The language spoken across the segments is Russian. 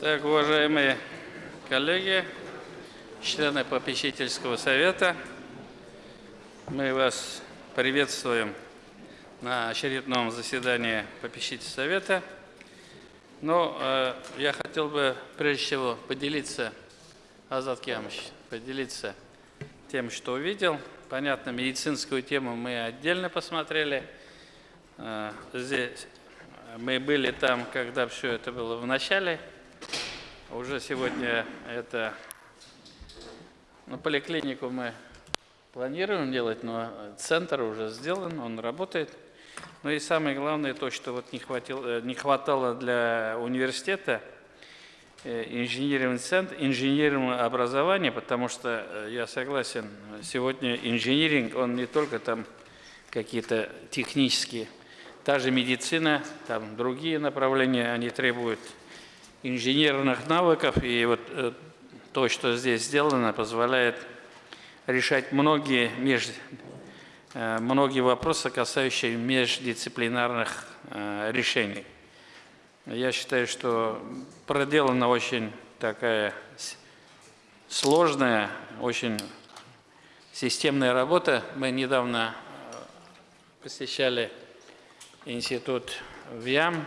Так, уважаемые коллеги, члены попечительского совета, мы вас приветствуем на очередном заседании попечительского совета. Но э, я хотел бы прежде всего поделиться, Азат Киамович, поделиться тем, что увидел. Понятно, медицинскую тему мы отдельно посмотрели. Э, здесь мы были там, когда все это было в начале уже сегодня это, ну, поликлинику мы планируем делать, но центр уже сделан, он работает. Ну и самое главное то, что вот не, хватило, э, не хватало для университета э, инженерный центр, инженерного образования, потому что э, я согласен, сегодня инжиниринг, он не только там какие-то технические, та же медицина, там другие направления, они требуют инженерных навыков. И вот э, то, что здесь сделано, позволяет решать многие, меж, э, многие вопросы, касающиеся междисциплинарных э, решений. Я считаю, что проделана очень такая сложная, очень системная работа. Мы недавно посещали институт ВИАМ,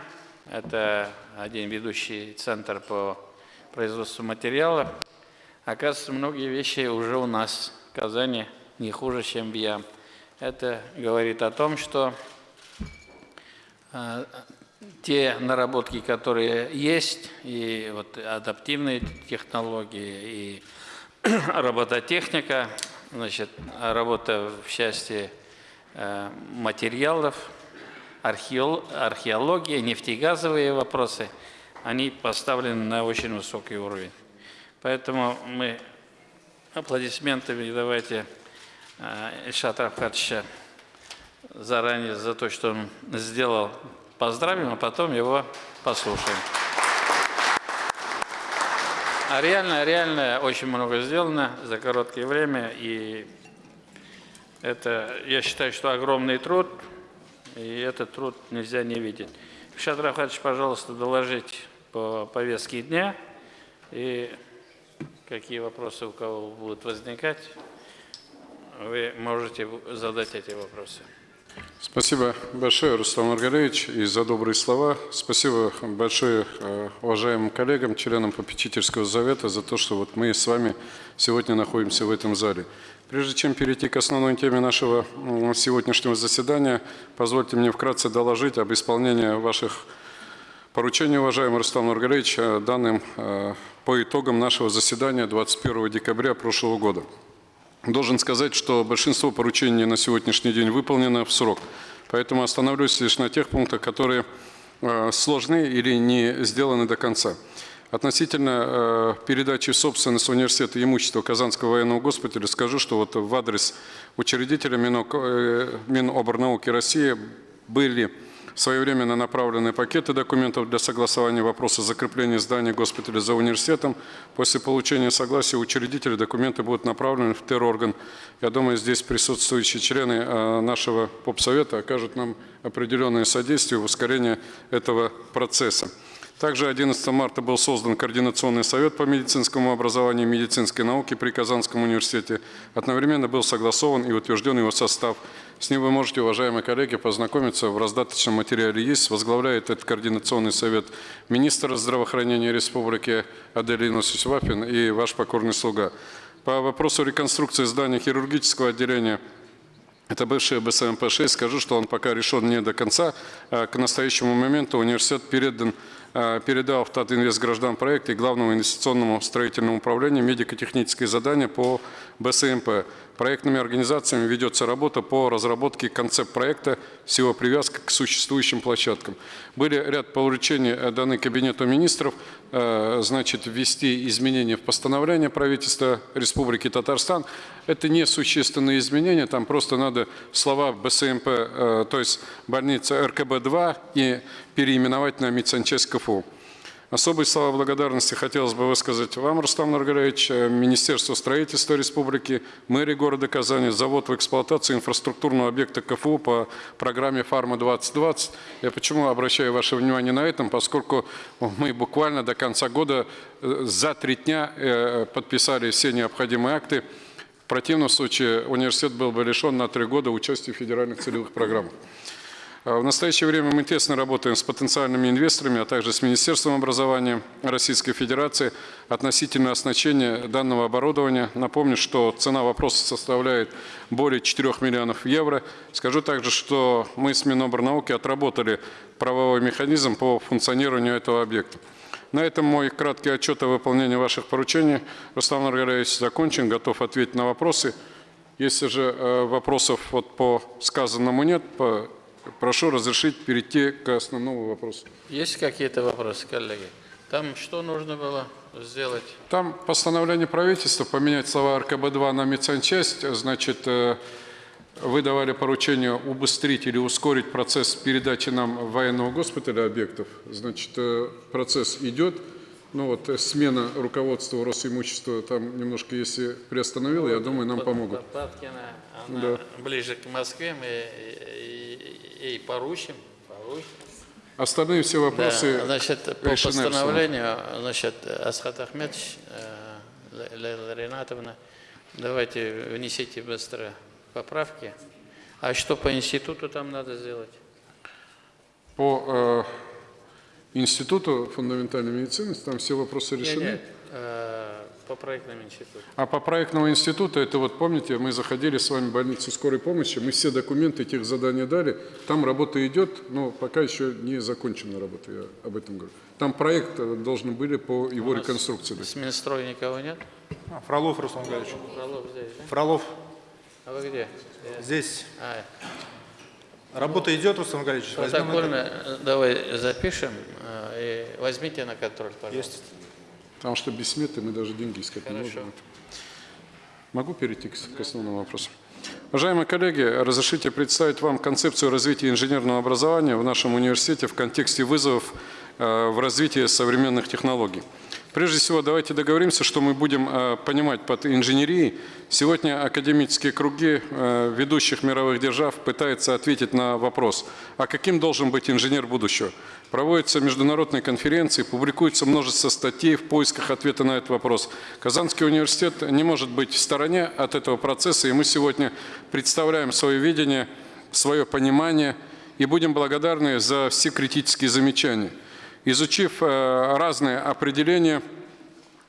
это один ведущий центр по производству материалов. Оказывается, многие вещи уже у нас в Казани не хуже, чем в ЯМ. Это говорит о том, что э, те наработки, которые есть, и вот адаптивные технологии, и робототехника, значит, работа в части э, материалов, археология, нефтегазовые вопросы, они поставлены на очень высокий уровень. Поэтому мы аплодисментами давайте э, Ильшата Рафхатовича заранее за то, что он сделал, поздравим, а потом его послушаем. А реально, реально очень много сделано за короткое время, и это, я считаю, что огромный труд, и этот труд нельзя не видеть. Ильшат Рафхатович, пожалуйста, доложить по повестке дня и какие вопросы у кого будут возникать, вы можете задать эти вопросы. Спасибо большое, Руслан Маргарович, и за добрые слова. Спасибо большое э, уважаемым коллегам, членам попечительского совета за то, что вот мы с вами сегодня находимся в этом зале. Прежде чем перейти к основной теме нашего сегодняшнего заседания, позвольте мне вкратце доложить об исполнении ваших поручений, уважаемый Рустам Маргарович, э, данным э, по итогам нашего заседания 21 декабря прошлого года. Должен сказать, что большинство поручений на сегодняшний день выполнено в срок, поэтому остановлюсь лишь на тех пунктах, которые э, сложны или не сделаны до конца. Относительно э, передачи в собственность университета имущества Казанского военного госпиталя скажу, что вот в адрес учредителя э, Миноборнауки России были своевременно направлены пакеты документов для согласования вопроса закрепления здания госпиталя за университетом. После получения согласия учредителя документы будут направлены в терорган. Я думаю, здесь присутствующие члены э, нашего попсовета окажут нам определенное содействие в ускорении этого процесса. Также 11 марта был создан Координационный совет по медицинскому образованию и медицинской науке при Казанском университете. Одновременно был согласован и утвержден его состав. С ним вы можете, уважаемые коллеги, познакомиться. В раздаточном материале есть. Возглавляет этот Координационный совет министр здравоохранения Республики Аделина Сусвапин и ваш покорный слуга. По вопросу реконструкции здания хирургического отделения это бывший БСМП-6. Скажу, что он пока решен не до конца. А к настоящему моменту университет передан передал в Татинвест граждан проект и Главному инвестиционному строительному управлению медико-технические задания по БСМП. Проектными организациями ведется работа по разработке концепт-проекта с его привязкой к существующим площадкам. Были ряд поручений э, даны Кабинету министров, э, значит, ввести изменения в постановление правительства Республики Татарстан. Это не существенные изменения, там просто надо слова БСМП, то есть больница РКБ-2 и переименовать на медсанчасть КФУ. Особые слова благодарности хотелось бы высказать вам, Рустам Нургалевич, э, Министерству строительства Республики, мэрии города Казани, завод в эксплуатацию инфраструктурного объекта КФУ по программе «Фарма-2020». Я почему обращаю ваше внимание на этом, поскольку мы буквально до конца года э, за три дня э, подписали все необходимые акты. В противном случае университет был бы лишен на три года участия в федеральных целевых программах. А В настоящее время мы тесно работаем с потенциальными инвесторами, а также с Министерством образования Российской Федерации относительно оснащения данного оборудования. Напомню, что цена вопроса составляет более 4 миллионов евро. Скажу также, что мы с Миноборнауки отработали правовой механизм по функционированию этого объекта. На этом мой краткий отчет о выполнении ваших поручений, Рустам Нургалевич, закончен. Готов ответить на вопросы. Если же э, вопросов вот по сказанному нет, по- прошу разрешить перейти к основному вопросу. Есть какие-то вопросы, коллеги? Там что нужно было сделать? Там постановление правительства поменять слова РКБ-2 на медсанчасть. Значит, э, вы давали поручение убыстрить или ускорить процесс передачи нам военного госпиталя объектов. Значит, э, процесс идет. Ну вот э, смена руководства Росимущества там немножко, если приостановила, я думаю, нам помогут. Паткина, она Да. ближе к Москве, мы и, поручим. поручим. Остальные все вопросы Да, значит, по решены постановлению, значит, Асхат Ахмедович, э, Лейла Ринатовна, давайте внесите быстро поправки. А что по институту там надо сделать? По э, Институту фундаментальной медицины там все вопросы Нет, решены. нет, э, по проектному институту. А по проектному институту, это вот помните, мы заходили с вами в больницу скорой помощи, мы все документы, тех задания дали, там работа идет, но пока еще не закончена работа, я об этом говорю. Там проект э, должны были по его У реконструкции. С Минстроя никого нет? А, Фролов Руслан Гаевич. Фролов здесь, да? Фролов А вы где? здесь. А, Работа идет, Руслан это. протокольно э, давай запишем э, и возьмите на контроль, пожалуйста. Есть. Потому что без сметы мы даже деньги искать не Хорошо. можем. Могу перейти к, к основному вопросу? Уважаемые коллеги, разрешите представить вам концепцию развития инженерного образования в нашем университете в контексте вызовов э, в развитии современных технологий. Прежде всего, давайте договоримся, что мы будем э, понимать под инженерией. Сегодня академические круги э, ведущих мировых держав пытаются ответить на вопрос, а каким должен быть инженер будущего? Проводятся международные конференции, публикуется множество статей в поисках ответа на этот вопрос. Казанский университет не может быть в стороне от этого процесса, и мы сегодня представляем свое видение, свое понимание и будем благодарны за все критические замечания. Изучив э, разные определения,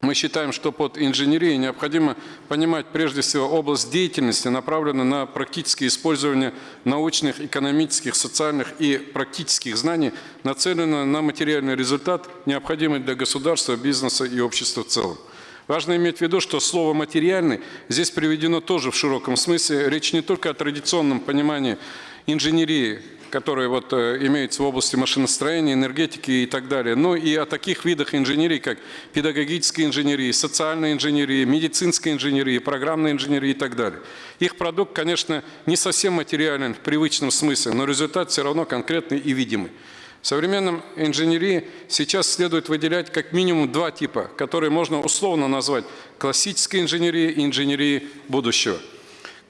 мы считаем, что под инженерией необходимо понимать прежде всего область деятельности, направленную на практическое использование научных, экономических, социальных и практических знаний, нацеленную на материальный результат, необходимый для государства, бизнеса и общества в целом. Важно иметь в виду, что слово «материальный» здесь приведено тоже в широком смысле. Речь не только о традиционном понимании инженерии, которые вот э, имеются в области машиностроения, энергетики и так далее, но и о таких видах инженерии, как педагогическая инженерия, социальная инженерия, медицинская инженерия, программная инженерия и так далее. Их продукт, конечно, не совсем материален в привычном смысле, но результат все равно конкретный и видимый. В современном инженерии сейчас следует выделять как минимум два типа, которые можно условно назвать классической инженерией и инженерией будущего.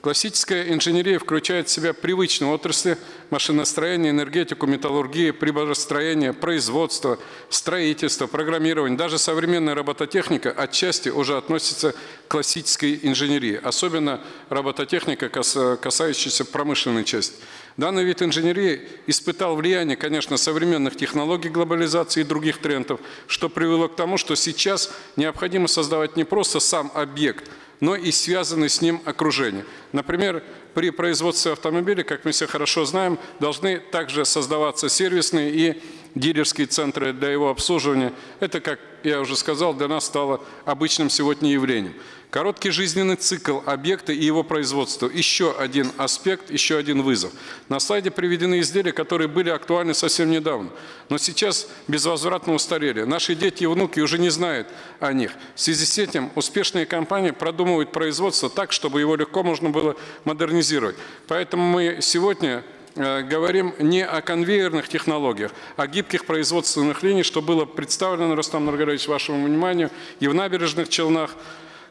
Классическая инженерия включает в себя привычные отрасли машиностроения, энергетику, металлургию, приборостроение, производство, строительство, программирование. Даже современная робототехника отчасти уже относится к классической инженерии, особенно робототехника, кас- касающаяся промышленной части. Данный вид инженерии испытал влияние, конечно, современных технологий глобализации и других трендов, что привело к тому, что сейчас необходимо создавать не просто сам объект, но и связанное с ним окружение. Например, при производстве автомобиля, как мы все хорошо знаем, должны также создаваться сервисные и дилерские центры для его обслуживания. Это, как я уже сказал, для нас стало обычным сегодня явлением. Короткий жизненный цикл объекта и его производства – еще один аспект, еще один вызов. На слайде приведены изделия, которые были актуальны совсем недавно, но сейчас безвозвратно устарели. Наши дети и внуки уже не знают о них. В связи с этим успешные компании продумывают производство так, чтобы его легко можно было модернизировать. Поэтому мы сегодня э, говорим не о конвейерных технологиях, а гибких производственных линиях, что было представлено, Рустам Нургалевич, вашему вниманию, и в набережных Челнах,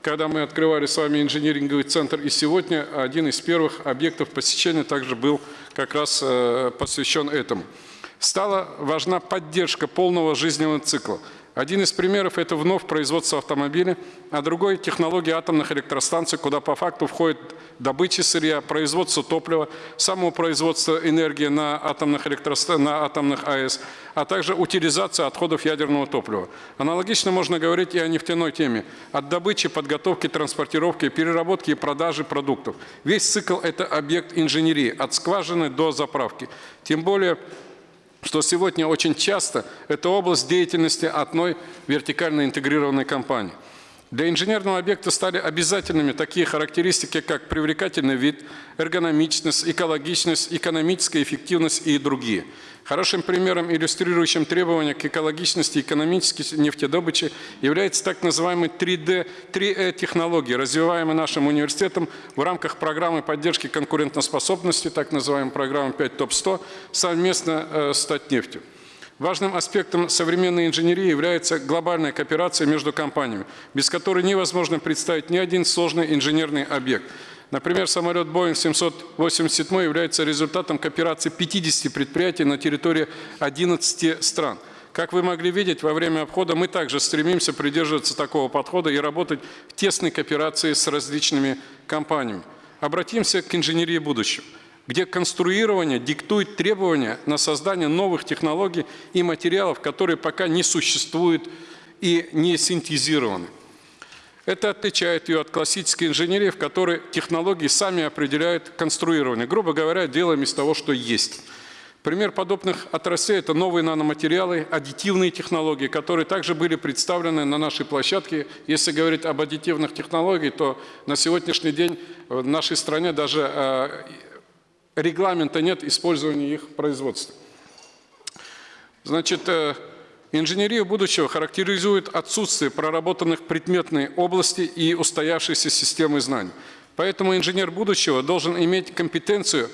когда мы открывали с вами инжиниринговый центр, и сегодня один из первых объектов посещения также был как раз э, посвящен этому. Стала важна поддержка полного жизненного цикла. Один из примеров – это вновь производство автомобиля, а другой – технология атомных электростанций, куда по факту входит добыча сырья, производство топлива, само производство энергии на атомных, электроста... на атомных АЭС, а также утилизация отходов ядерного топлива. Аналогично можно говорить и о нефтяной теме. От добычи, подготовки, транспортировки, переработки и продажи продуктов. Весь цикл – это объект инженерии, от скважины до заправки. Тем более что сегодня очень часто это область деятельности одной вертикально интегрированной компании. Для инженерного объекта стали обязательными такие характеристики, как привлекательный вид, эргономичность, экологичность, экономическая эффективность и другие. Хорошим примером, иллюстрирующим требования к экологичности и экономической нефтедобычи, является так называемый 3D, 3E-технологии, развиваемые нашим университетом в рамках программы поддержки конкурентоспособности, так называемой программы 5 ТОП-100, совместно э, с Татнефтью. Важным аспектом современной инженерии является глобальная кооперация между компаниями, без которой невозможно представить ни один сложный инженерный объект. Например, самолет Boeing 787 является результатом кооперации 50 предприятий на территории 11 стран. Как вы могли видеть, во время обхода мы также стремимся придерживаться такого подхода и работать в тесной кооперации с различными компаниями. Обратимся к инженерии будущего где конструирование диктует требования на создание новых технологий и материалов, которые пока не существуют и не синтезированы. Это отличает ее от классической инженерии, в которой технологии сами определяют конструирование. Грубо говоря, делаем из того, что есть. Пример подобных отраслей – это новые наноматериалы, аддитивные технологии, которые также были представлены на нашей площадке. Если говорить об аддитивных технологиях, то на сегодняшний день в нашей стране даже э, регламента нет использования их производства. Значит, э, инженерию будущего характеризует отсутствие проработанных предметной области и устоявшейся системы знаний. Поэтому инженер будущего должен иметь компетенцию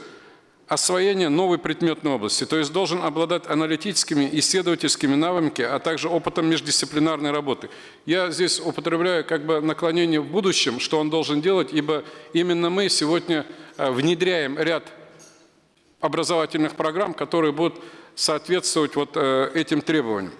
освоения новой предметной области, то есть должен обладать аналитическими, исследовательскими навыками, а также опытом междисциплинарной работы. Я здесь употребляю как бы наклонение в будущем, что он должен делать, ибо именно мы сегодня э, внедряем ряд образовательных программ, которые будут соответствовать вот э, этим требованиям.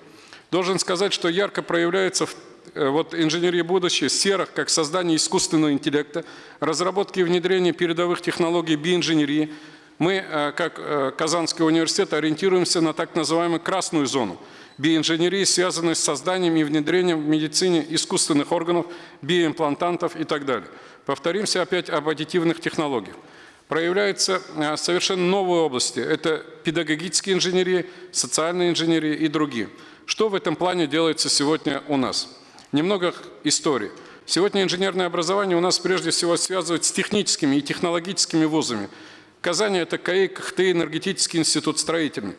Должен сказать, что ярко проявляется в э, вот инженерии будущего, сферах, как создание искусственного интеллекта, разработки и внедрение передовых технологий биоинженерии. Мы, э, как Казанский университет, ориентируемся на так называемую красную зону биоинженерии, связанной с созданием и внедрением в медицине искусственных органов, биоимплантантов и так далее. Повторимся опять об аддитивных технологиях проявляются э, совершенно новые области. Это педагогические инженерии, социальные инженерии и другие. Что в этом плане делается сегодня у нас? Немного истории. Сегодня инженерное образование у нас прежде всего связывают с техническими и технологическими вузами. Казани – это КАИ, КХТ, энергетический институт строительный.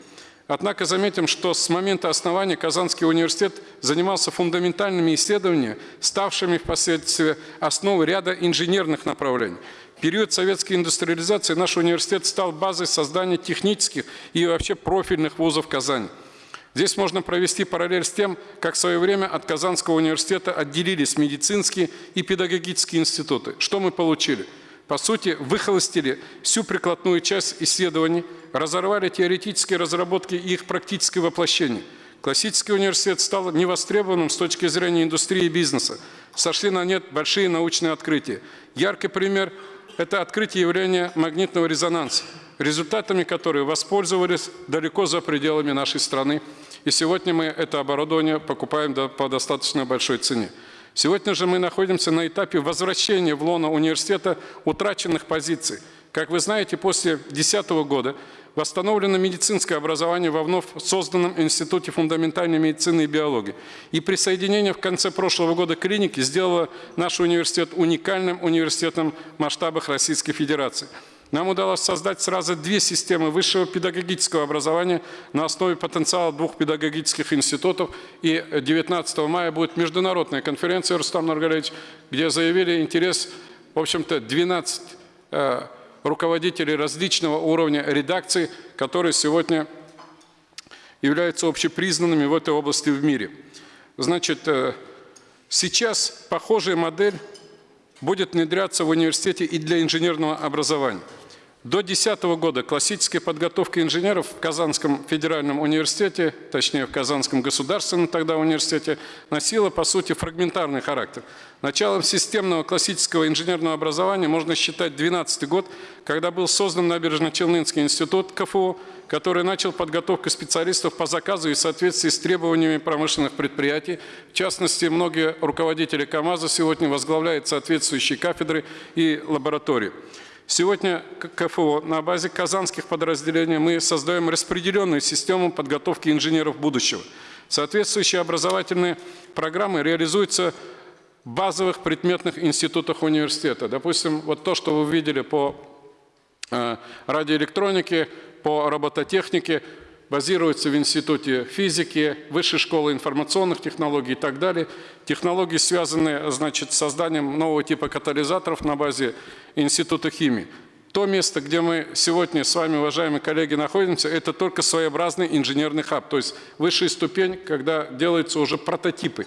Однако заметим, что с момента основания Казанский университет занимался фундаментальными исследованиями, ставшими впоследствии основой ряда инженерных направлений – период советской индустриализации наш университет стал базой создания технических и вообще профильных вузов Казани. Здесь можно провести параллель с тем, как в свое время от Казанского университета отделились медицинские и педагогические институты. Что мы получили? По сути, выхолостили всю прикладную часть исследований, разорвали теоретические разработки и их практическое воплощение. Классический университет стал невостребованным с точки зрения индустрии и бизнеса. Сошли на нет большие научные открытия. Яркий пример это открытие явления магнитного резонанса, результатами которой воспользовались далеко за пределами нашей страны. И сегодня мы это оборудование покупаем по достаточно большой цене. Сегодня же мы находимся на этапе возвращения в лоно университета утраченных позиций. Как вы знаете, после 2010 года восстановлено медицинское образование во вновь созданном Институте фундаментальной медицины и биологии. И присоединение в конце прошлого года клиники сделало наш университет уникальным университетом в масштабах Российской Федерации. Нам удалось создать сразу две системы высшего педагогического образования на основе потенциала двух педагогических институтов. И 19 мая будет международная конференция, Рустам Наргалевич, где заявили интерес, в общем-то, 12 руководителей различного уровня редакций, которые сегодня являются общепризнанными в этой области в мире. Значит, э, сейчас похожая модель будет внедряться в университете и для инженерного образования. До 2010 года классическая подготовка инженеров в Казанском федеральном университете, точнее в Казанском государственном тогда университете, носила по сути фрагментарный характер. Началом системного классического инженерного образования можно считать 2012 год, когда был создан Набережно-Челнинский институт КФУ, который начал подготовку специалистов по заказу и в соответствии с требованиями промышленных предприятий. В частности, многие руководители КАМАЗа сегодня возглавляют соответствующие кафедры и лаборатории. Сегодня КФО на базе казанских подразделений мы создаем распределенную систему подготовки инженеров будущего. Соответствующие образовательные программы реализуются в базовых предметных институтах университета. Допустим, вот то, что вы видели по э, радиоэлектронике, по робототехнике, базируется в Институте физики, Высшей школы информационных технологий и так далее. Технологии связаны значит, с созданием нового типа катализаторов на базе Института химии. То место, где мы сегодня с вами, уважаемые коллеги, находимся, это только своеобразный инженерный хаб, то есть высшая ступень, когда делаются уже прототипы.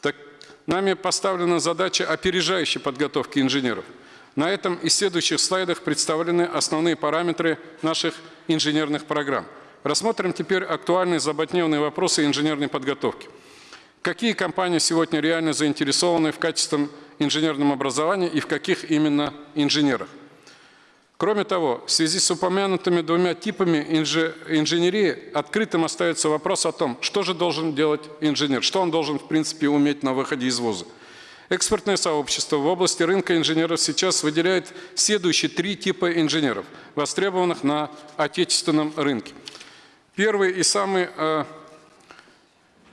Так, нами поставлена задача опережающей подготовки инженеров. На этом и следующих слайдах представлены основные параметры наших инженерных программ. Рассмотрим теперь актуальные заботневные вопросы инженерной подготовки. Какие компании сегодня реально заинтересованы в качественном инженерном образовании и в каких именно инженерах? Кроме того, в связи с упомянутыми двумя типами инженерии открытым остается вопрос о том, что же должен делать инженер, что он должен в принципе уметь на выходе из вуза. Экспертное сообщество в области рынка инженеров сейчас выделяет следующие три типа инженеров, востребованных на отечественном рынке. Первый и самый э,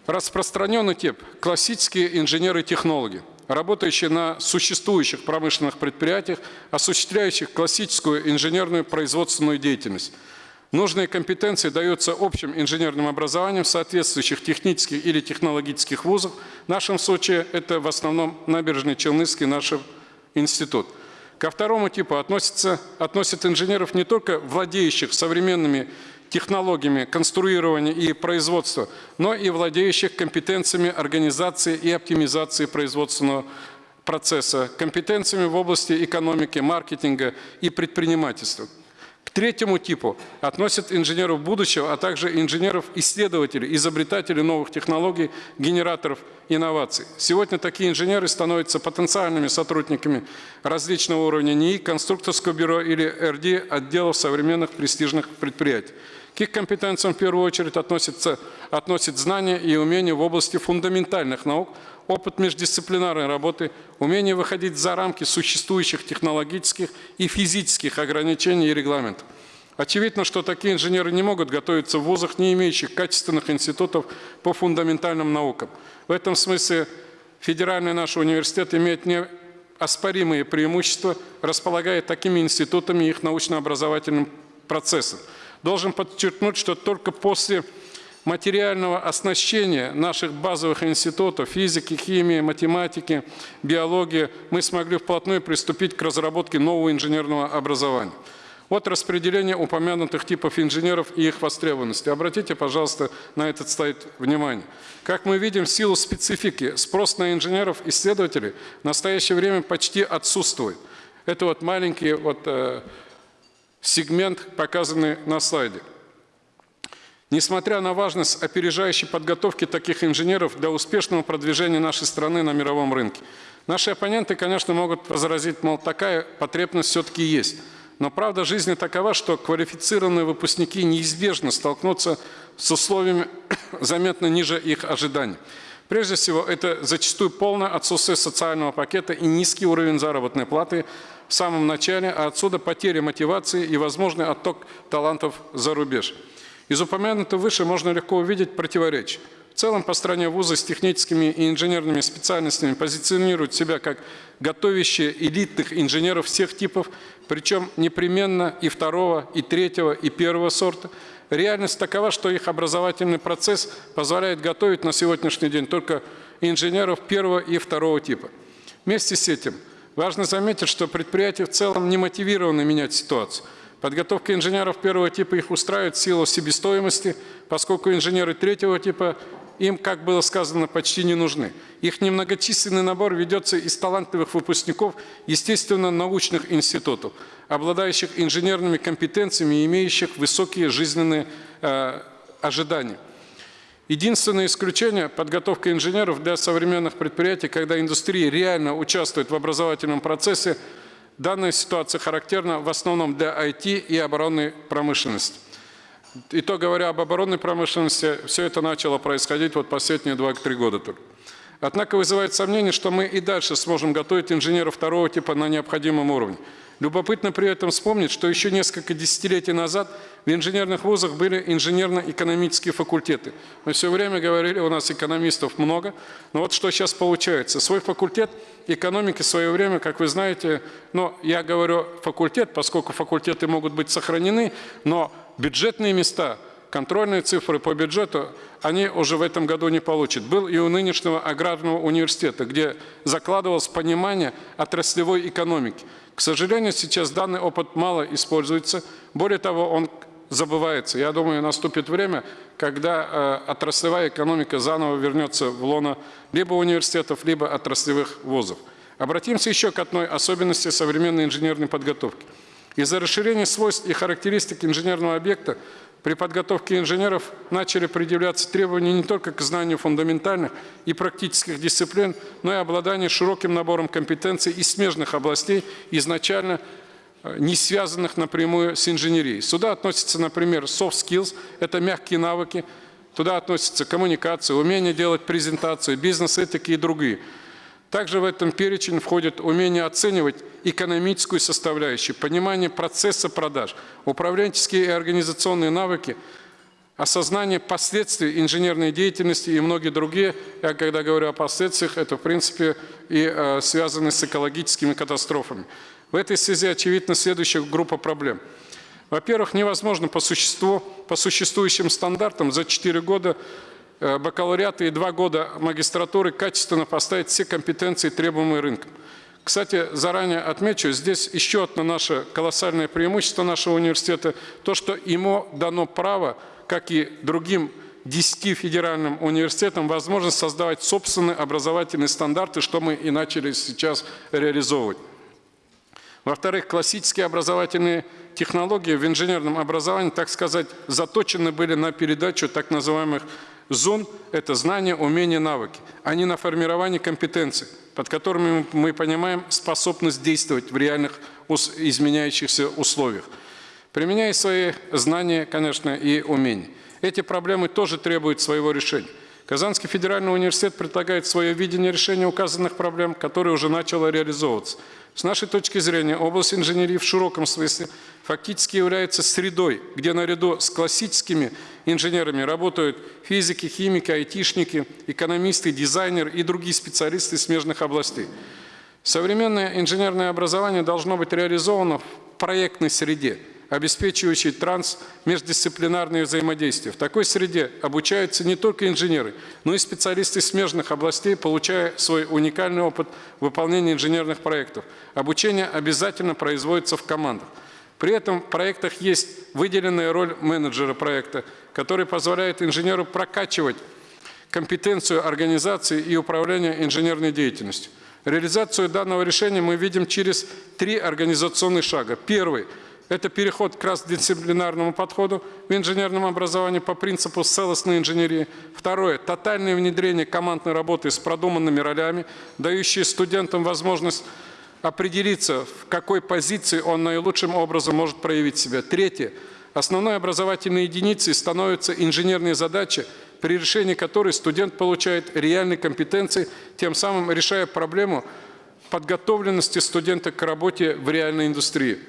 распространенный тип – классические инженеры-технологи, работающие на существующих промышленных предприятиях, осуществляющих классическую инженерную производственную деятельность. Нужные компетенции даются общим инженерным образованием в соответствующих технических или технологических вузах. В нашем случае это в основном набережный Челнынский наш институт. Ко второму типу относятся, относят инженеров не только владеющих современными технологиями конструирования и производства, но и владеющих компетенциями организации и оптимизации производственного процесса, компетенциями в области экономики, маркетинга и предпринимательства. Третьему типу относят инженеров будущего, а также инженеров-исследователей, изобретателей новых технологий, генераторов инноваций. Сегодня такие инженеры становятся потенциальными сотрудниками различного уровня НИИ, конструкторского бюро или РД отделов современных престижных предприятий. К их компетенциям в первую очередь относятся, относят знания и умения в области фундаментальных наук, опыт междисциплинарной работы, умение выходить за рамки существующих технологических и физических ограничений и регламентов. Очевидно, что такие инженеры не могут готовиться в вузах, не имеющих качественных институтов по фундаментальным наукам. В этом смысле федеральный наш университет имеет неоспоримые преимущества, располагая такими институтами и их научно-образовательным процессом. Должен подчеркнуть, что только после материального оснащения наших базовых институтов физики, химии, математики, биологии мы смогли вплотную приступить к разработке нового инженерного образования. Вот распределение упомянутых типов инженеров и их востребованности. Обратите, пожалуйста, на этот слайд внимание. Как мы видим, в силу специфики спрос на инженеров-исследователей в настоящее время почти отсутствует. Это вот маленький вот, э, сегмент, показанный на слайде. Несмотря на важность опережающей подготовки таких инженеров для успешного продвижения нашей страны на мировом рынке, наши оппоненты, конечно, могут возразить, мол, такая потребность все-таки есть. Но правда жизни такова, что квалифицированные выпускники неизбежно столкнутся с условиями заметно ниже их ожиданий. Прежде всего, это зачастую полное отсутствие социального пакета и низкий уровень заработной платы в самом начале, а отсюда потеря мотивации и возможный отток талантов за рубеж. Из упомянутого выше можно легко увидеть противоречие. В целом по стране вузы с техническими и инженерными специальностями позиционируют себя как готовящие элитных инженеров всех типов, причем непременно и второго, и третьего, и первого сорта. Реальность такова, что их образовательный процесс позволяет готовить на сегодняшний день только инженеров первого и второго типа. Вместе с этим Важно заметить, что предприятия в целом не мотивированы менять ситуацию. Подготовка инженеров первого типа их устраивает в силу себестоимости, поскольку инженеры третьего типа им, как было сказано, почти не нужны. Их немногочисленный набор ведется из талантливых выпускников естественно-научных институтов, обладающих инженерными компетенциями и имеющих высокие жизненные э, ожидания. Единственное исключение – подготовка инженеров для современных предприятий, когда индустрия реально участвует в образовательном процессе. Данная ситуация характерна в основном для IT и оборонной промышленности. И то говоря об оборонной промышленности, все это начало происходить вот последние 2-3 года только. Однако вызывает сомнение, что мы и дальше сможем готовить инженеров второго типа на необходимом уровне. Любопытно при этом вспомнить, что еще несколько десятилетий назад в инженерных вузах были инженерно-экономические факультеты. Мы все время говорили, у нас экономистов много, но вот что сейчас получается. Свой факультет экономики в свое время, как вы знаете, но я говорю факультет, поскольку факультеты могут быть сохранены, но бюджетные места, контрольные цифры по бюджету, они уже в этом году не получат. Был и у нынешнего аграрного университета, где закладывалось понимание отраслевой экономики. К сожалению, сейчас данный опыт мало используется. Более того, он забывается. Я думаю, наступит время, когда э, отраслевая экономика заново вернется в лоно либо университетов, либо отраслевых вузов. Обратимся еще к одной особенности современной инженерной подготовки. Из-за расширения свойств и характеристик инженерного объекта при подготовке инженеров начали предъявляться требования не только к знанию фундаментальных и практических дисциплин, но и обладанию широким набором компетенций из смежных областей, изначально э, не связанных напрямую с инженерией. Сюда относятся, например, soft skills, это мягкие навыки, туда относятся коммуникация, умение делать презентацию, бизнес-этики и другие – также в этом перечень входит умение оценивать экономическую составляющую, понимание процесса продаж, управленческие и организационные навыки, осознание последствий инженерной деятельности и многие другие. Я когда говорю о последствиях, это в принципе и э, связано с экологическими катастрофами. В этой связи очевидна следующая группа проблем. Во-первых, невозможно по существу, по существующим стандартам за 4 года бакалавриата и два года магистратуры качественно поставить все компетенции, требуемые рынком. Кстати, заранее отмечу, здесь еще одно наше колоссальное преимущество нашего университета, то, что ему дано право, как и другим 10 федеральным университетам, возможность создавать собственные образовательные стандарты, что мы и начали сейчас реализовывать. Во-вторых, классические образовательные технологии в инженерном образовании, так сказать, заточены были на передачу так называемых Зон – это знания, умения, навыки, а не на формирование компетенций, под которыми мы понимаем способность действовать в реальных изменяющихся условиях. Применяя свои знания, конечно, и умения. Эти проблемы тоже требуют своего решения. Казанский федеральный университет предлагает свое видение решения указанных проблем, которое уже начало реализовываться – с нашей точки зрения, область инженерии в широком смысле фактически является средой, где наряду с классическими инженерами работают физики, химики, айтишники, экономисты, дизайнеры и другие специалисты смежных областей. Современное инженерное образование должно быть реализовано в проектной среде – обеспечивающий транс-междисциплинарное взаимодействие. В такой среде обучаются не только инженеры, но и специалисты смежных областей, получая свой уникальный опыт выполнения инженерных проектов. Обучение обязательно производится в командах. При этом в проектах есть выделенная роль менеджера проекта, который позволяет инженеру прокачивать компетенцию организации и управления инженерной деятельностью. Реализацию данного решения мы видим через три организационных шага. Первый – это переход к красдисциплинарному подходу в инженерном образовании по принципу целостной инженерии. Второе – тотальное внедрение командной работы с продуманными ролями, дающие студентам возможность определиться, в какой позиции он наилучшим образом может проявить себя. Третье – основной образовательной единицей становятся инженерные задачи, при решении которой студент получает реальные компетенции, тем самым решая проблему подготовленности студента к работе в реальной индустрии.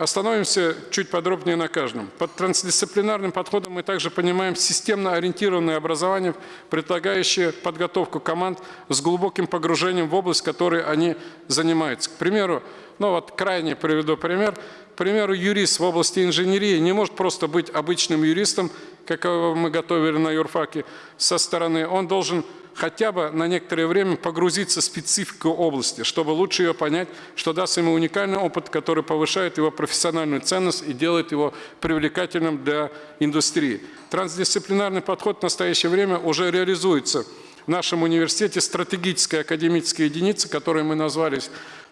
Остановимся чуть подробнее на каждом. Под трансдисциплинарным подходом мы также понимаем системно ориентированное образование, предлагающее подготовку команд с глубоким погружением в область, которой они занимаются. К примеру, ну вот крайне приведу пример. К примеру, юрист в области инженерии не может просто быть обычным юристом, какого мы готовили на юрфаке со стороны. Он должен хотя бы на некоторое время погрузиться в специфику области, чтобы лучше ее понять, что даст ему уникальный опыт, который повышает его профессиональную ценность и делает его привлекательным для индустрии. Трансдисциплинарный подход в настоящее время уже реализуется в нашем университете стратегическая академическая единица, которую мы назвались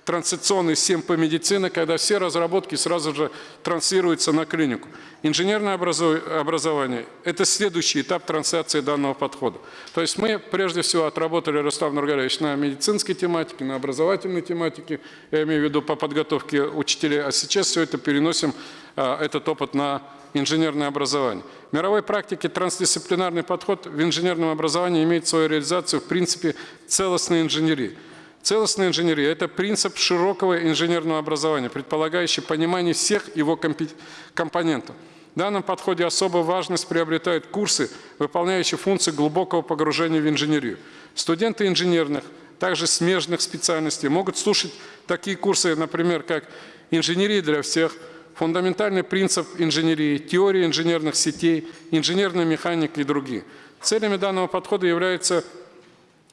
трансляционный СЕМ по медицине, когда все разработки сразу же транслируются на клинику. Инженерное образование – это следующий этап трансляции данного подхода. То есть мы прежде всего отработали, Рустам Нургалевич, на медицинской тематике, на образовательной тематике, я имею в виду по подготовке учителей, а сейчас все это переносим, а, этот опыт на инженерное образование. В мировой практике трансдисциплинарный подход в инженерном образовании имеет свою реализацию в принципе целостной инженерии – Целостная инженерия – это принцип широкого инженерного образования, предполагающий понимание всех его компонентов. В данном подходе особую важность приобретают курсы, выполняющие функции глубокого погружения в инженерию. Студенты инженерных, также смежных специальностей могут слушать такие курсы, например, как «Инженерия для всех», «Фундаментальный принцип инженерии», «Теория инженерных сетей», «Инженерная механика» и другие. Целями данного подхода является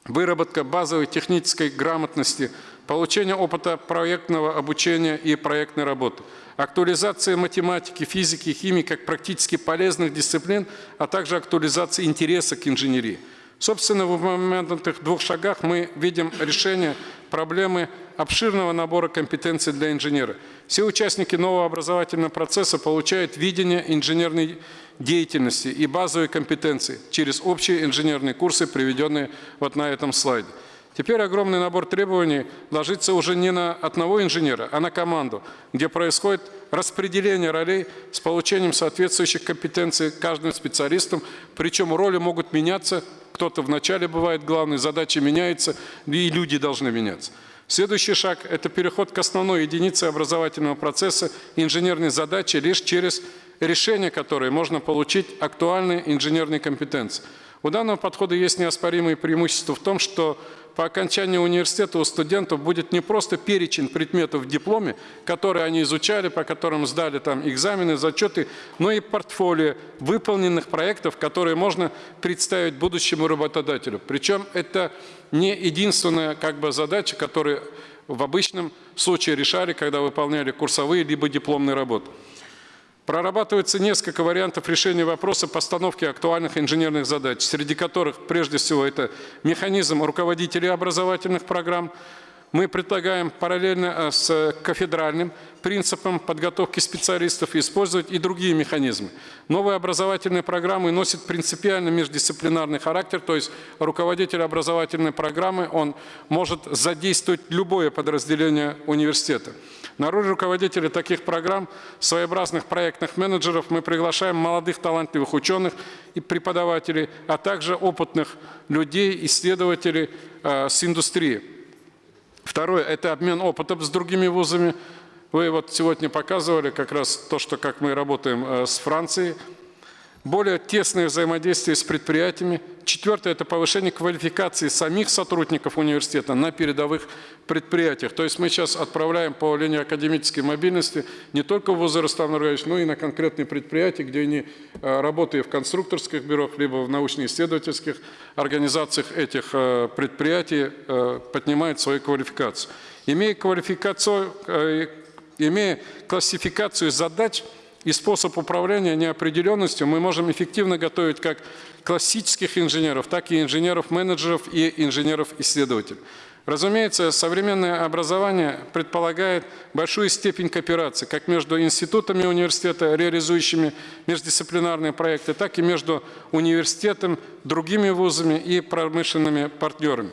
выработка базовой технической грамотности, получение опыта проектного обучения и проектной работы, актуализация математики, физики, химии как практически полезных дисциплин, а также актуализация интереса к инженерии. Собственно, в моментных двух шагах мы видим решение проблемы обширного набора компетенций для инженера. Все участники нового образовательного процесса получают видение инженерной деятельности и базовые компетенции через общие инженерные курсы, приведенные вот на этом слайде. Теперь огромный набор требований ложится уже не на одного инженера, а на команду, где происходит распределение ролей с получением соответствующих компетенций каждым специалистом, причем роли могут меняться, кто-то вначале бывает главный, задачи меняются, и люди должны меняться. Следующий шаг – это переход к основной единице образовательного процесса инженерной задачи лишь через решения которые можно получить актуальные инженерные компетенции. У данного подхода есть неоспоримые преимущества в том, что по окончании университета у студентов будет не просто перечень предметов в дипломе, которые они изучали, по которым сдали там экзамены, зачеты, но и портфолио выполненных проектов, которые можно представить будущему работодателю. Причем это не единственная как бы, задача, которую в обычном случае решали, когда выполняли курсовые либо дипломные работы. Прорабатывается несколько вариантов решения вопроса постановки актуальных инженерных задач, среди которых прежде всего это механизм руководителей образовательных программ. Мы предлагаем параллельно э, с кафедральным принципом подготовки специалистов использовать и другие механизмы. Новые образовательные программы носят принципиально междисциплинарный характер, то есть руководитель образовательной программы он может задействовать любое подразделение университета. На роль руководителя таких программ, своеобразных проектных менеджеров мы приглашаем молодых талантливых ученых и преподавателей, а также опытных людей, исследователей э, с индустрии. Второе – это обмен опытом с другими вузами. Вы вот сегодня показывали как раз то, что как мы работаем э, с Францией – более тесное взаимодействие с предприятиями. Четвертое – это повышение квалификации самих сотрудников университета на передовых предприятиях. То есть мы сейчас отправляем по линии академической мобильности не только в вузы Рустам но и на конкретные предприятия, где они, э, работая в конструкторских бюро, либо в научно-исследовательских организациях этих э, предприятий, э, поднимают свою квалификацию. Имея, квалификацию, имея классификацию задач – и способ управления неопределенностью мы можем эффективно готовить как классических инженеров, так и инженеров-менеджеров и инженеров-исследователей. Разумеется, современное образование предполагает большую степень кооперации как между институтами университета, реализующими междисциплинарные проекты, так и между университетом, другими вузами и промышленными партнерами.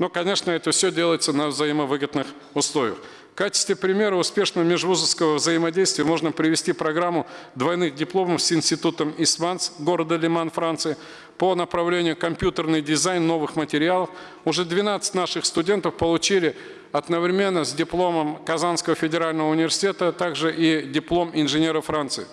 Но, конечно, это все делается на взаимовыгодных условиях. В качестве примера успешного межвузовского взаимодействия можно привести программу двойных дипломов с институтом Исманс города Лиман, Франции, по направлению компьютерный дизайн новых материалов. Уже 12 наших студентов получили одновременно с дипломом Казанского федерального университета, также и диплом инженера Франции.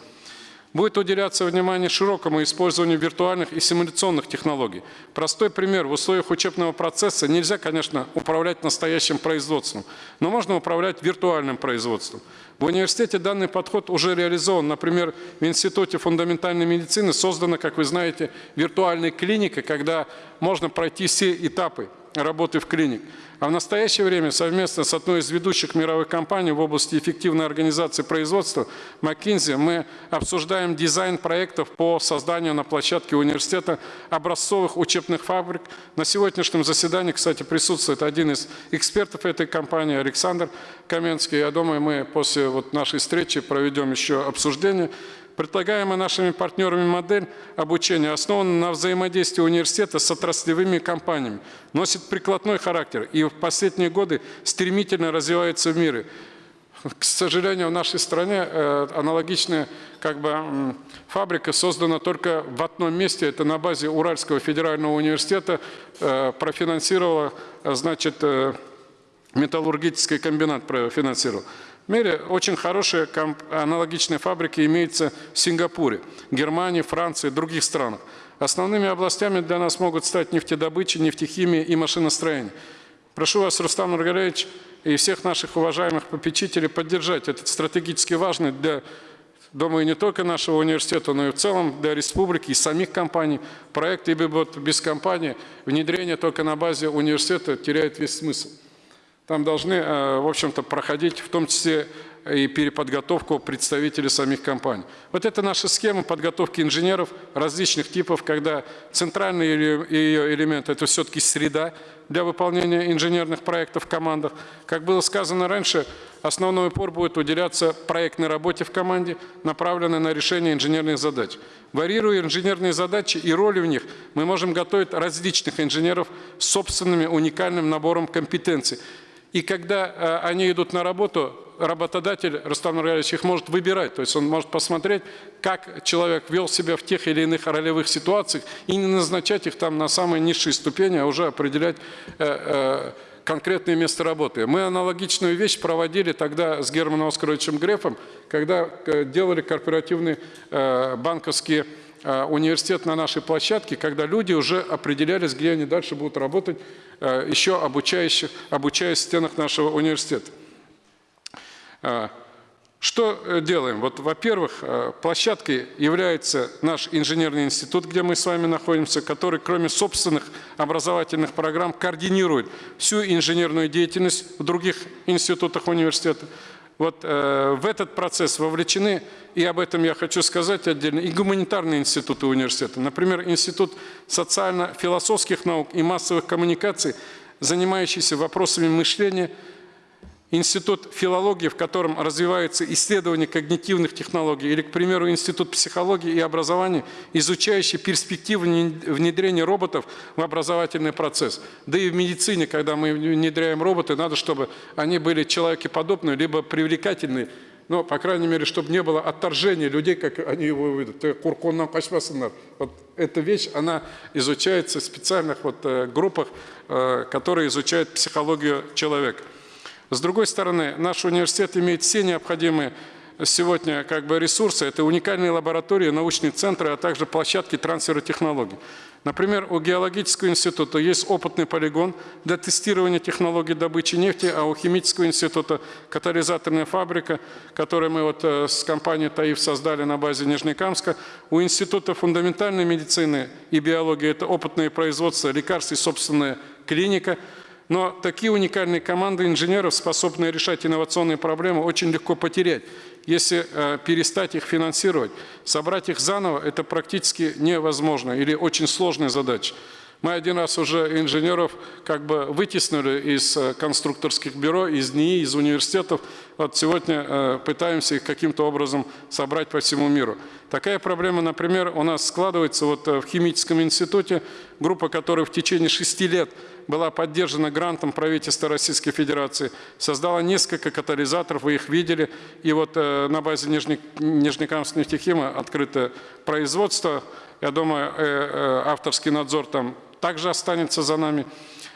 Будет уделяться внимание широкому использованию виртуальных и симуляционных технологий. Простой пример. В условиях учебного процесса нельзя, конечно, управлять настоящим производством, но можно управлять виртуальным производством. В университете данный подход уже реализован. Например, в Институте фундаментальной медицины создана, как вы знаете, виртуальная клиника, когда можно пройти все этапы работы в клиник. А в настоящее время совместно с одной из ведущих мировых компаний в области эффективной организации производства McKinsey мы обсуждаем дизайн проектов по созданию на площадке университета образцовых учебных фабрик. На сегодняшнем заседании, кстати, присутствует один из экспертов этой компании, Александр Каменский. Я думаю, мы после вот нашей встречи проведем еще обсуждение. Предлагаемая нашими партнерами модель обучения основана на взаимодействии университета с отраслевыми компаниями, носит прикладной характер и в последние годы стремительно развивается в мире. К сожалению, в нашей стране э, аналогичная как бы, фабрика создана только в одном месте, это на базе Уральского федерального университета, э, профинансировала, э, значит, металлургический комбинат профинансировал. Мире очень хорошие аналогичные фабрики имеются в Сингапуре, Германии, Франции других странах. Основными областями для нас могут стать нефтедобыча, нефтехимия и машиностроение. Прошу вас, Рустам Нургалевич, и всех наших уважаемых попечителей поддержать этот стратегически важный для, думаю, не только нашего университета, но и в целом для республики и самих компаний проект, ибо без компании внедрение только на базе университета теряет весь смысл. Там должны, э, в общем-то, проходить в том числе и переподготовку представителей самих компаний. Вот это наша схема подготовки инженеров различных типов, когда центральный ее элемент – это все-таки среда для выполнения инженерных проектов в командах. Как было сказано раньше, основной упор будет уделяться проектной работе в команде, направленной на решение инженерных задач. Варьируя инженерные задачи и роли в них, мы можем готовить различных инженеров с собственным уникальным набором компетенций. И когда э, они идут на работу, работодатель, Рустам Нургалевич, их может выбирать. То есть он может посмотреть, как человек вел себя в тех или иных ролевых ситуациях и не назначать их там на самые низшие ступени, а уже определять э, э, конкретное место работы. Мы аналогичную вещь проводили тогда с Германом Оскаровичем Грефом, когда делали корпоративные банковские университет на нашей площадке, когда люди уже определялись, где они дальше будут работать, э, еще обучающих, обучаясь в стенах нашего университета. А, Что э, делаем? Вот, во-первых, э, площадкой является наш инженерный институт, где мы с вами находимся, который, кроме собственных образовательных программ, координирует всю инженерную деятельность в других институтах университета. Вот э, в этот процесс вовлечены, и об этом я хочу сказать отдельно, и гуманитарные институты университета. Например, Институт социально-философских наук и массовых коммуникаций, занимающийся вопросами мышления, Институт филологии, в котором развивается исследование когнитивных технологий, или, к примеру, Институт психологии и образования, изучающий перспективы внедрения роботов в образовательный процесс. Да и в медицине, когда мы внедряем роботы, надо, чтобы они были человекоподобные, либо привлекательные, но, по крайней мере, чтобы не было отторжения людей, как они его. «Ты курконнан қашпасыңдар». Вот эта вещь, она изучается в специальных вот э, группах, э, которые изучают психологию человека. С другой стороны, наш университет имеет все необходимые сегодня как бы ресурсы. Это уникальные лаборатории, научные центры, а также площадки трансфера технологий. Например, у Геологического института есть опытный полигон для тестирования технологий добычи нефти, а у Химического института катализаторная фабрика, которую мы вот э, с компанией ТАИФ создали на базе Нижнекамска. У Института фундаментальной медицины и биологии это опытное производство лекарств и собственная клиника – но такие уникальные команды инженеров, способные решать инновационные проблемы, очень легко потерять. Если э, перестать их финансировать, собрать их заново, это практически невозможно или очень сложная задача. Мы один раз уже инженеров как бы вытеснили из э, конструкторских бюро, из НИИ, из университетов. Вот сегодня э, пытаемся их каким-то образом собрать по всему миру. Такая проблема, например, у нас складывается вот э, в химическом институте, группа, которая в течение шести лет была поддержана грантом правительства Российской Федерации, создала несколько катализаторов, вы их видели, и вот э, на базе Нижне, Нижнекамского нефтехима открыто производство, я думаю, э, э, авторский надзор там также останется за нами.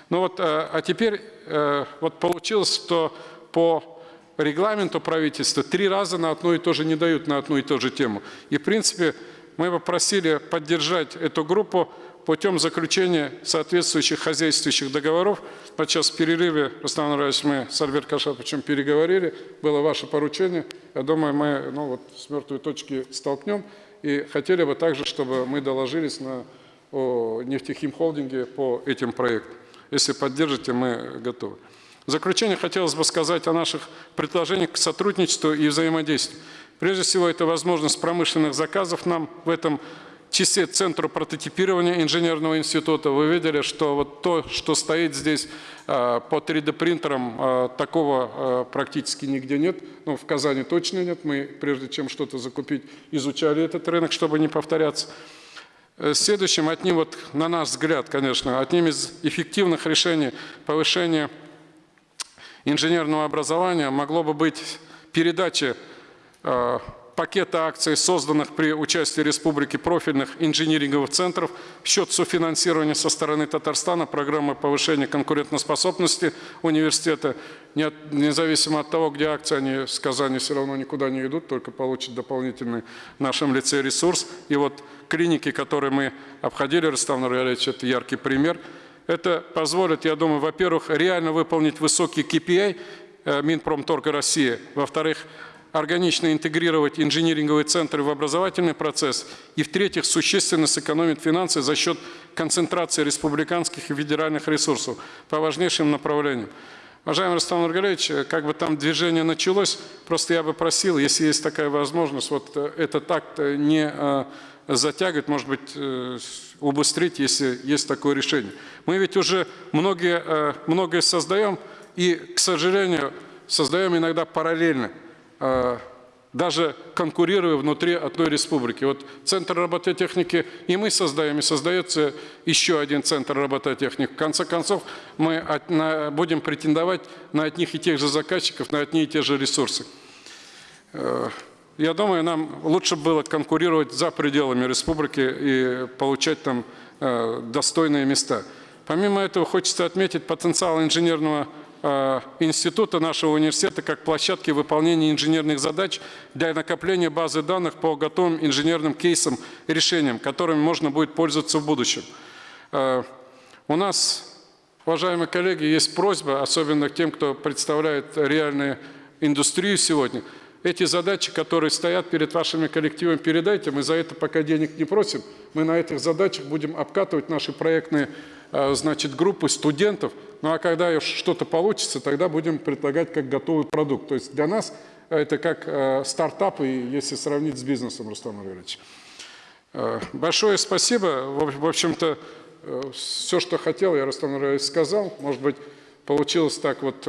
Ну вот, э, а теперь э, вот получилось, что по регламенту правительства три раза на одно и то же не дают на одну и ту же тему. И, в принципе, мы бы просили поддержать эту группу путем заключения соответствующих хозяйствующих договоров. Вот сейчас в перерыве, Рустам Нураевич, мы с Альберт Кашаповичем переговорили, было ваше поручение. Я думаю, мы ну, вот, с мертвой точки столкнем. И хотели бы также, чтобы мы доложились на о нефтехимхолдинге по этим проектам. Если поддержите, мы готовы. В заключение хотелось бы сказать о наших предложениях к сотрудничеству и взаимодействию. Прежде всего, это возможность промышленных заказов нам в этом числе Центру прототипирования инженерного института. Вы видели, что вот то, что стоит здесь э, по 3D-принтерам, э, такого э, практически нигде нет. Ну, в Казани точно нет. Мы, прежде чем что-то закупить, изучали этот рынок, чтобы не повторяться. Следующим одним, вот, на наш взгляд, конечно, одним из эффективных решений повышения инженерного образования могло бы быть передача пакета акций, созданных при участии Республики профильных инжиниринговых центров в счет софинансирования со стороны Татарстана программы повышения конкурентоспособности университета. Независимо от того, где акции, они с Казани все равно никуда не идут, только получат дополнительный в нашем лице ресурс. И вот клиники, которые мы обходили, Рустам Нургалевич, это яркий пример. Это позволит, я думаю, во-первых, реально выполнить высокий KPI э, Минпромторга России, во-вторых, органично интегрировать инжиниринговые центры в образовательный процесс, и в-третьих, существенно сэкономить финансы за счет концентрации республиканских и федеральных ресурсов по важнейшим направлениям. Уважаемый Рустам Нургалевич, как бы там движение началось, просто я бы просил, если есть такая возможность, вот э, этот акт э, не э, затягивать, может быть, убыстрить, если есть такое решение. Мы ведь уже многие, многое создаем, и, к сожалению, создаем иногда параллельно, даже конкурируя внутри одной республики. Вот Центр робототехники и мы создаем, и создается еще один Центр робототехники. В конце концов, мы от- на- будем претендовать на одних и тех же заказчиков, на одни и те же ресурсы. Э, Я думаю, нам лучше было конкурировать за пределами республики и получать там э, достойные места. Помимо этого, хочется отметить потенциал инженерного института нашего университета как площадки выполнения инженерных задач для накопления базы данных по готовым инженерным кейсам и решениям, которыми можно будет пользоваться в будущем. Э, У нас, уважаемые коллеги, есть просьба, особенно к тем, кто представляет реальную индустрию сегодня. Эти задачи, которые стоят перед вашими коллективами, передайте. Мы за это пока денег не просим. Мы на этих задачах будем обкатывать наши проектные э, значит, группы студентов. Ну а когда что-то получится, тогда будем предлагать как готовый продукт. То есть для нас это как э, стартап, если сравнить с бизнесом, Рустам Ильич. Э, Большое спасибо. В общем-то, все, что хотел, я, Рустам Ильич, сказал. Может быть, получилось так вот,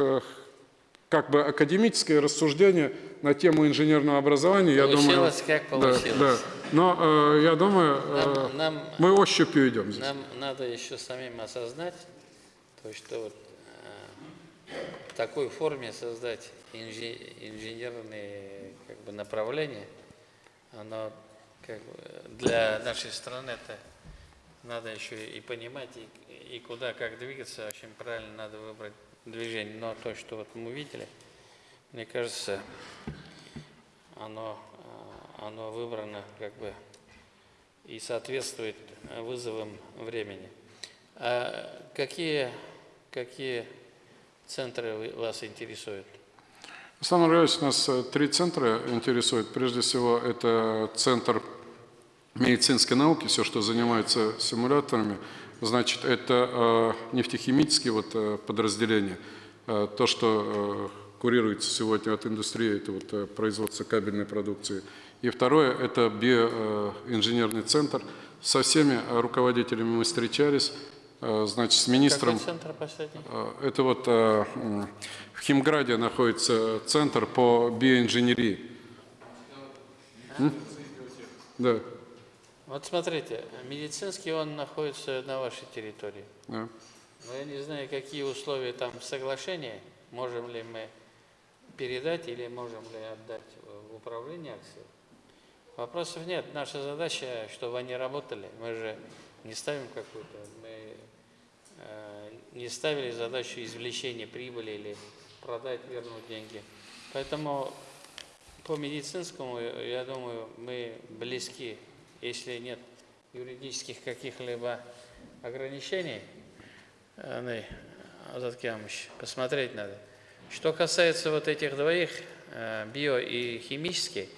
как бы академическое рассуждение на тему инженерного образования. Я думаю, Получилось, как Да, получилось. да. Но э, я думаю, э, Нам, нам, мы ощупью идем здесь. нам надо еще самим осознать, то, что вот, э, в такой форме создать инжи- инженерные как бы, направления, оно как бы, для нашей страны это надо еще и понимать, и, и куда, как двигаться, очень правильно надо выбрать движение. Но то, что вот мы видели, мне кажется, оно, э, оно выбрано как бы и соответствует вызовам времени. А какие, какие центры вас интересуют? Александр Ильич, нас э, три центра интересует. Прежде всего, это центр медицинской науки, все, что занимается симуляторами. Значит, это э, нефтехимические вот, э, подразделения. Э, то, что курируется сегодня от индустрии, это вот, производство кабельной продукции. И второе, это биоинженерный центр. Со всеми руководителями мы встречались, значит, с министром. Какой центр последний? Это вот в Химграде находится центр по биоинженерии. М? Да, Вот смотрите, медицинский он находится на вашей территории. да. Но я не знаю, какие условия там соглашения, можем ли мы передать или можем ли отдать в управление акцией. Вопросов нет. Наша задача, чтобы они работали. Мы же не ставим какую-то, мы э, не ставили задачу извлечения прибыли или продать, вернуть деньги. Поэтому по медицинскому, я думаю, мы близки, если нет юридических каких-либо ограничений. Андрей Азаткямович, посмотреть надо. Что касается вот этих двоих, э, био и химический,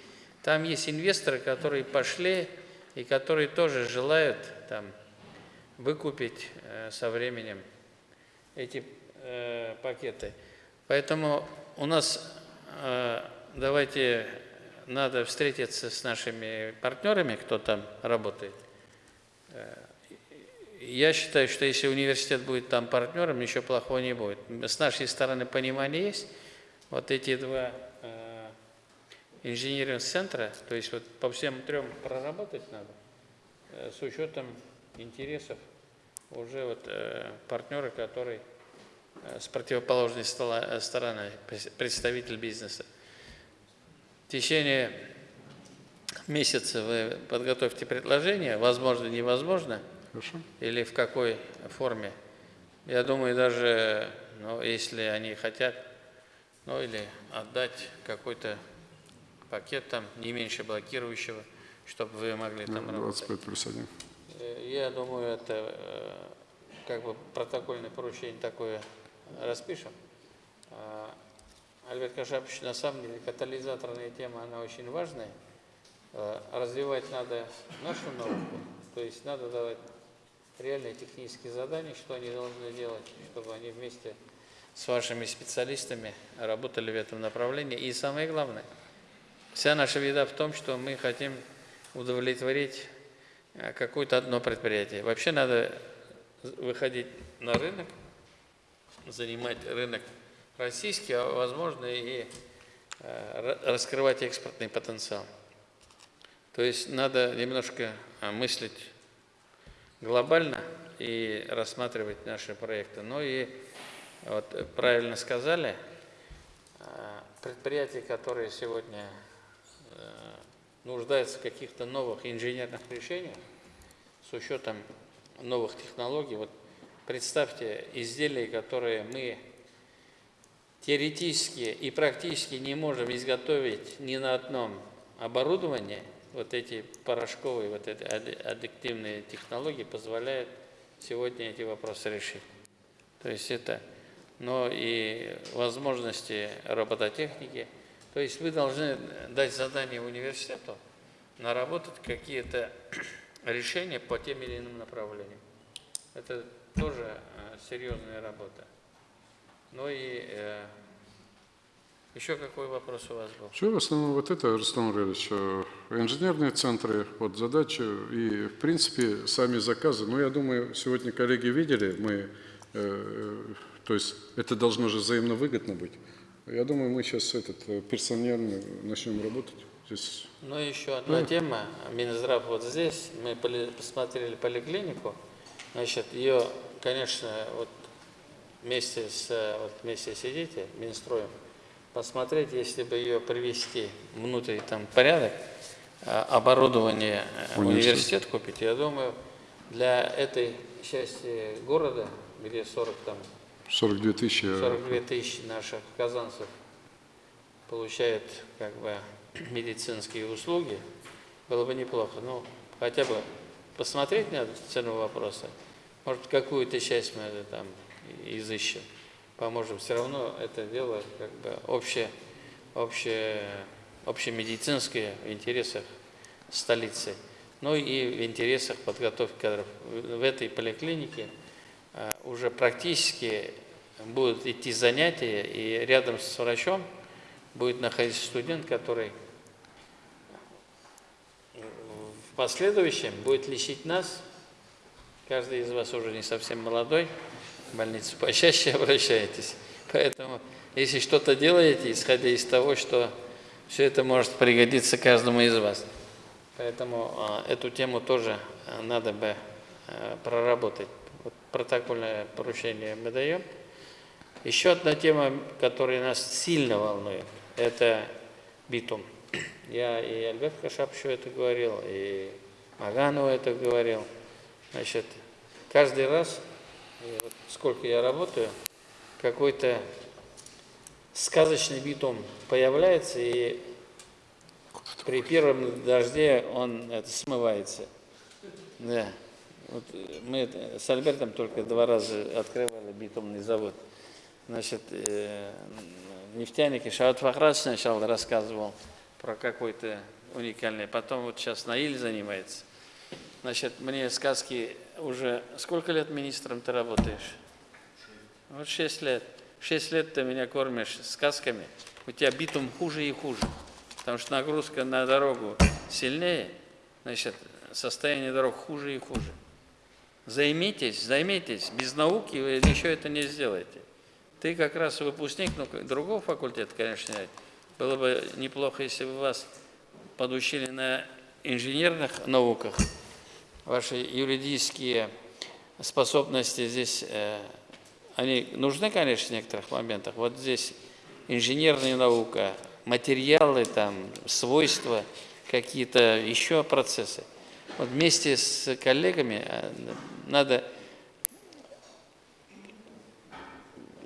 там есть инвесторы, которые пошли и которые тоже желают там выкупить э, со временем эти э, пакеты. Поэтому у нас давайте надо встретиться с нашими партнерами, кто там работает. Э, Я считаю, что если университет будет там партнером, ничего плохого не будет. С нашей стороны понимание есть. Вот эти два э, инженерных центра, то есть вот по всем трем проработать надо, э, с учетом интересов уже вот э, партнеры, которые э, с противоположной стороны, представитель бизнеса. В течение месяца вы подготовьте предложение, возможно, невозможно, Хорошо. или в какой форме. Я думаю, даже ну, если они хотят, ну или отдать какой-то пакет там не меньше блокирующего, чтобы вы могли там работать. 25 плюс 1. Э, Я думаю, это э, как бы протокольное поручение такое распишем. Альберт Кашапович, на самом деле катализаторная тема, она очень важная. Э, Развивать надо нашу науку, то есть надо давать реальные технические задания, что они должны делать, чтобы они вместе с вашими специалистами работали в этом направлении. И самое главное, вся наша беда в том, что мы хотим удовлетворить э, какое-то одно предприятие. Вообще надо выходить на рынок, занимать рынок российский, а возможно и э, ра- раскрывать экспортный потенциал. То есть надо немножко а, мыслить глобально и рассматривать наши проекты. Ну и вот правильно сказали, а, предприятия, которые сегодня э, нуждаются в каких-то новых инженерных решениях с учетом новых технологий. Вот представьте изделия, которые мы теоретически и практически не можем изготовить ни на одном оборудовании, вот эти порошковые, вот эти адди- аддиктивные технологии позволяют сегодня эти вопросы решить. То есть это, но и возможности робототехники. То есть вы должны дать задание университету наработать какие-то решения по тем или иным направлениям. Это тоже э, серьезная работа. Ну и э, еще какой вопрос у вас был? Все, в основном вот это, Рустам Ильич, э, инженерные центры, вот задачи и, в принципе, сами заказы. Ну, я думаю, сегодня коллеги видели, мы, э, то есть это должно же взаимно выгодно быть. Я думаю, мы сейчас этот, э, персонально начнем работать. Здесь Ну, еще одна тема. Минздрав вот здесь. Мы поли- посмотрели поликлинику. Значит, ее, конечно, вот вместе с, э, вот вместе сидите, Минстроем, посмотреть, если бы ее привести внутрь там порядок, а, оборудование э, Университет. купить, я думаю, для этой части города, где 40 там 42 тысячи. э, 42 тысячи наших казанцев получают как бы медицинские услуги, было бы неплохо. Ну, хотя бы посмотреть на цену вопроса. Может, какую-то часть мы там изыщем, поможем. Все равно это дело как бы общее, общее, общемедицинское в интересах столицы. Ну и в интересах подготовки кадров. В этой поликлинике а, уже практически будут идти занятия, и рядом с врачом будет находиться студент, который в последующем будет лечить нас. Каждый из вас уже не совсем молодой, больницу почаще обращаетесь. Поэтому, если что-то делаете, исходя из того, что все это может пригодиться каждому из вас. Поэтому а, эту тему тоже а, надо бы а, проработать. Вот протокольное поручение мы даем. Еще одна тема, которая нас сильно волнует, это битум. Я и Альберт Кашапчу это говорил, и Маганова это говорил. Значит, каждый раз, сколько я работаю, какой-то сказочный битум появляется, и при первом дожде он это, смывается. Да. Вот мы с Альбертом только два раза открывали битумный завод. Значит, э, нефтяники Шаут сначала рассказывал про какой-то уникальный, потом вот сейчас Наиль занимается. Значит, мне сказки уже... Сколько лет министром ты работаешь? Вот шесть лет. Шесть лет ты меня кормишь сказками. У тебя битум хуже и хуже. Потому что нагрузка на дорогу сильнее, значит, состояние дорог хуже и хуже. Займитесь, займитесь. Без науки вы еще это не сделаете. Ты как раз выпускник ну, другого факультета, конечно. Было бы неплохо, если бы вас подучили на инженерных науках. Ваши юридические способности здесь, э, они нужны, конечно, в некоторых моментах. Вот здесь инженерная наука, материалы, там, свойства, какие-то еще процессы. Вот вместе с коллегами э, надо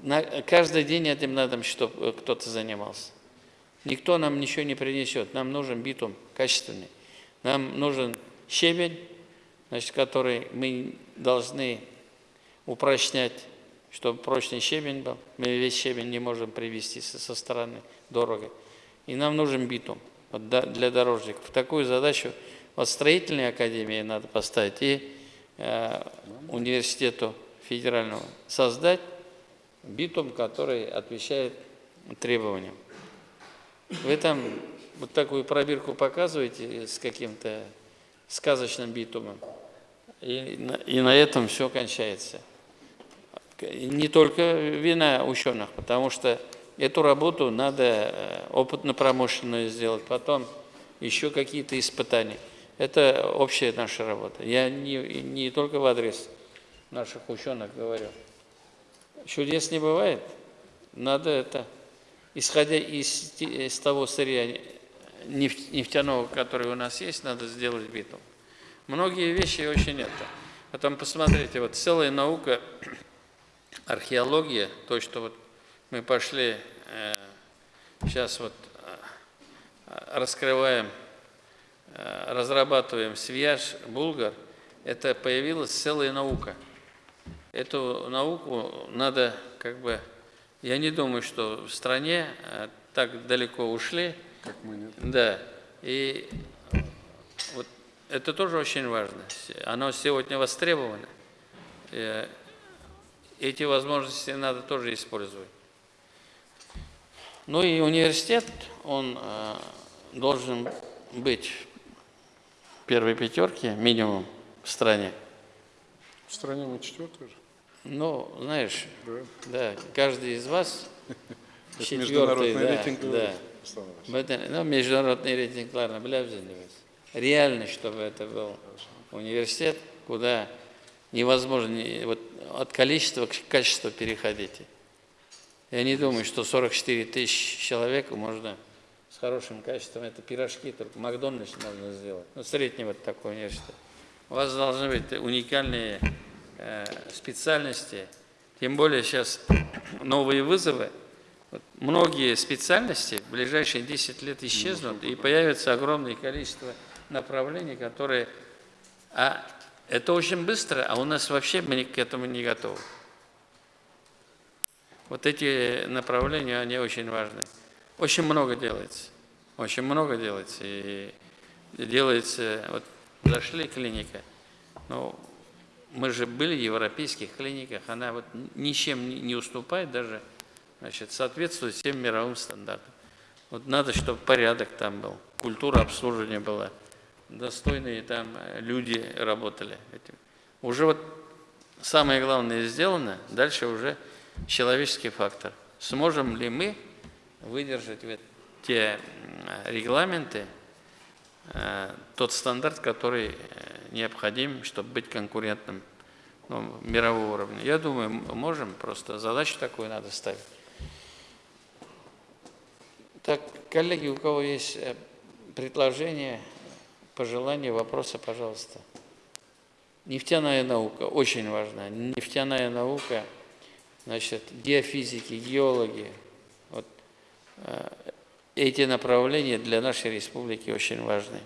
на, каждый день этим надо, чтобы кто-то занимался. Никто нам ничего не принесет. Нам нужен битум качественный. Нам нужен щебень, значит, который мы должны упрочнять, чтобы прочный щебень был. Мы весь щебень не можем привезти со, стороны, дорого. И нам нужен битум для дорожников. Такую задачу вот строительной академии надо поставить и э, университету федерального создать битум, который отвечает требованиям. Вы там вот такую пробирку показываете с каким-то сказочным битумом, и на, и на этом все кончается. Не только вина ученых, потому что эту работу надо э, опытно-промышленную сделать, потом еще какие-то испытания. Это общая наша работа. Я не, не только в адрес наших ученых говорю. Чудес не бывает. Надо это, исходя из, из того сырья нефтяного, который у нас есть, надо сделать битум. Многие вещи очень это. Потом посмотрите, вот целая наука, археология, то, что вот мы пошли, э, сейчас вот э, раскрываем, э, разрабатываем свияж булгар, это появилась целая наука – Эту науку надо как бы... Я не думаю, что в стране э, так далеко ушли. Как мы нет. Да. И вот это тоже очень важно. Оно сегодня востребовано. Эти возможности надо тоже использовать. Ну и университет, он э, должен быть в первой пятерке минимум в стране. В стране мы четвертый же. Ну, знаешь, да, да каждый из вас четвертый, да, рейтинг, да. Ну, международный рейтинг, ладно, білеміз Реально, чтобы это был университет, куда невозможно вот, от количества к качеству переходить. Я не думаю, что 44 тысячи человек можно с хорошим качеством, это пирожки, только Макдональдс можно сделать. Ну, вот такой университет. У вас должны быть уникальные Э, специальности, тем более сейчас новые вызовы, вот многие специальности в ближайшие 10 лет исчезнут, и появится огромное количество направлений, которые... А это очень быстро, а у нас вообще мы к этому не готовы. Вот эти направления, они очень важны. Очень много делается. Очень много делается. И делается, вот зашли клиника, ну, мы же были в европейских клиниках, она вот ничем не уступает даже, значит, соответствует всем мировым стандартам. Вот надо, чтобы порядок там был, культура обслуживания была, достойные там э, люди работали. Уже вот самое главное сделано, дальше уже человеческий фактор. Сможем ли мы выдержать вот те регламенты, э, тот стандарт, который э, необходим, чтобы быть конкурентным ну, мирового уровня. Я думаю, можем, просто задачу такую надо ставить. Так, коллеги, у кого есть предложения, пожелания, вопросы, пожалуйста. Нефтяная наука очень важна. Нефтяная наука, значит, геофизики, геологи. Вот э, эти направления для нашей республики очень важны.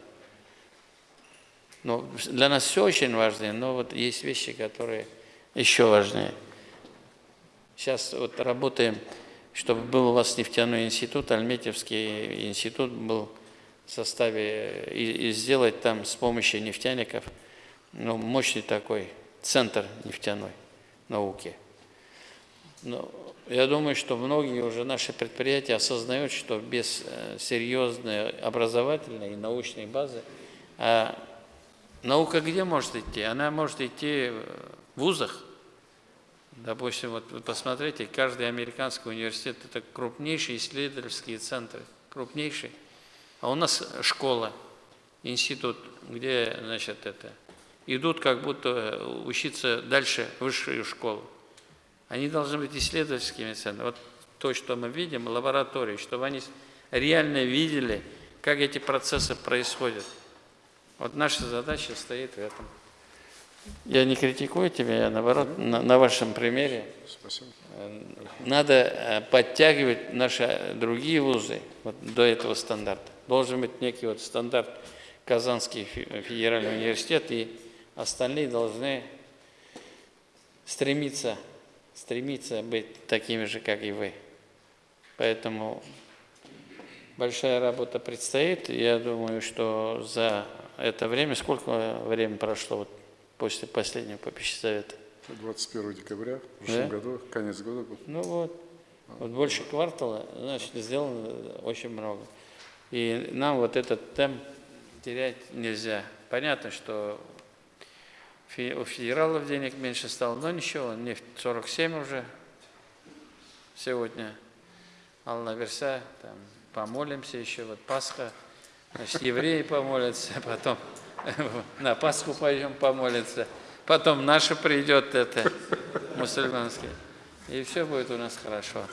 Ну, для нас все очень важно, но вот есть вещи, которые еще важнее. Сейчас вот работаем, чтобы был у вас нефтяной институт, Альметьевский институт был составе, и, и сделать там с помощью нефтяников, ну, мощный такой центр нефтяной науки. Но я думаю, что многие уже наши предприятия осознают, что без э, серьезной образовательной и научной базы, а наука где может идти? Она может идти в вузах. Допустим, вот вы посмотрите, каждый американский университет – это крупнейшие исследовательские центры, крупнейшие. А у нас школа, институт, где, значит, это, идут как будто учиться дальше, в высшую школу. Они должны быть исследовательскими центрами. Вот то, что мы видим, лаборатории, чтобы они реально видели, как эти процессы происходят. Вот наша задача стоит в этом. Я не критикую тебя, я наоборот, на, на вашем примере. Спасибо. э, Надо э, подтягивать наши другие вузы вот, до этого стандарта. Должен быть некий вот стандарт Казанский фе- федеральный университет, и остальные должны стремиться, стремиться быть такими же, как и вы. Поэтому большая работа предстоит. Я думаю, что за это время, сколько времени прошло вот после последнего попища совета? 21 декабря в прошлом Да? году, конец года был. Ну вот, вот больше квартала, значит, сделано очень много. И нам вот этот темп терять нельзя. Понятно, что у федералов денег меньше стало, но ничего, нефть 47 уже сегодня. Алла Верса, там, помолимся еще, вот Пасха, значит, евреи помолятся, потом на Пасху пойдем помолиться, потом наша придет это, мусульманский, и все будет у нас хорошо.